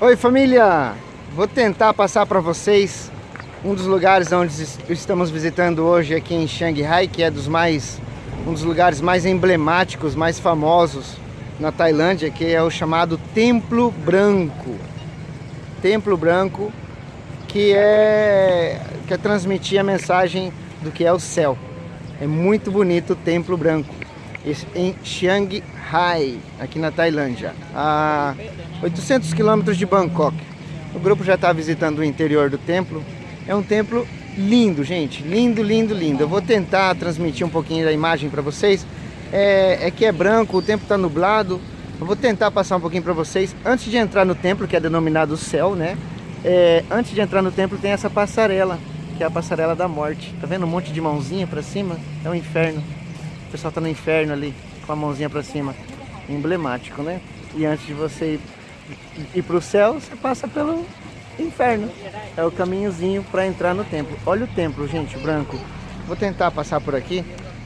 Oi família! Vou tentar passar para vocês um dos lugares onde estamos visitando hoje aqui em Shanghai, que é dos mais um dos lugares mais emblemáticos, mais famosos na Tailândia, que é o chamado Templo Branco. Templo Branco, que é quer é transmitir a mensagem do que é o céu. É muito bonito o Templo Branco em Shanghai, aqui na Tailândia, a 800 quilômetros de Bangkok. O grupo já está visitando o interior do templo. É um templo lindo, gente, lindo, lindo, lindo. Eu vou tentar transmitir um pouquinho da imagem para vocês. É, é, que é branco, o tempo está nublado. Eu vou tentar passar um pouquinho para vocês. Antes de entrar no templo, que é denominado céu, né? É, antes de entrar no templo tem essa passarela, que é a passarela da morte. Tá vendo um monte de mãozinha para cima? É um inferno. O pessoal tá no inferno ali, com a mãozinha para cima. Emblemático, né? E antes de você ir, ir pro céu, você passa pelo inferno. É o caminhozinho para entrar no templo. Olha o templo, gente, branco. Vou tentar passar por aqui.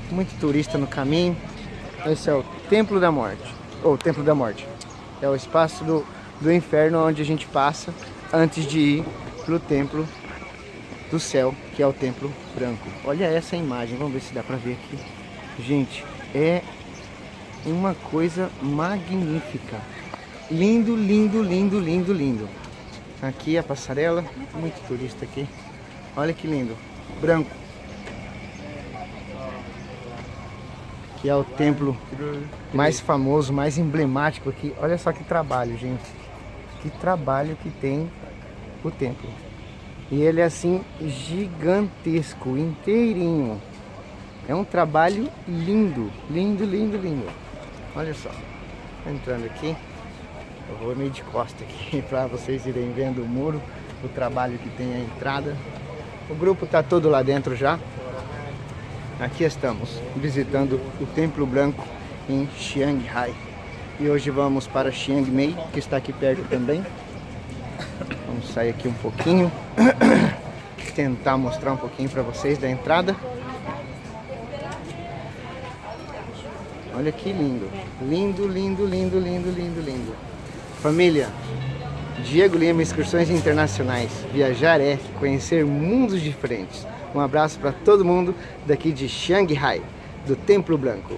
Muito turista no caminho. Esse é o Templo da Morte. Ou Templo da Morte. É o espaço do, do inferno onde a gente passa antes de ir pro templo do céu, que é o templo branco. Olha essa imagem, vamos ver se dá para ver aqui. Gente, é uma coisa magnífica. Lindo, lindo, lindo, lindo, lindo. Aqui a passarela, muito turista aqui. Olha que lindo, branco. Que é o templo mais famoso, mais emblemático aqui. Olha só que trabalho, gente. Que trabalho que tem o templo. E ele é assim gigantesco, inteirinho. É um trabalho lindo, lindo, lindo, lindo. Olha só, entrando aqui, eu vou meio de costa aqui para vocês irem vendo o muro, o trabalho que tem a entrada. O grupo está todo lá dentro já. Aqui estamos visitando o Templo Branco em Chiang E hoje vamos para Chiang que está aqui perto também. Vamos sair aqui um pouquinho, tentar mostrar um pouquinho para vocês da entrada. Olha que lindo. Lindo, lindo, lindo, lindo, lindo, lindo. Família, Diego Lima, Excursões Internacionais. Viajar é conhecer mundos diferentes. Um abraço para todo mundo daqui de Shanghai, do Templo Branco.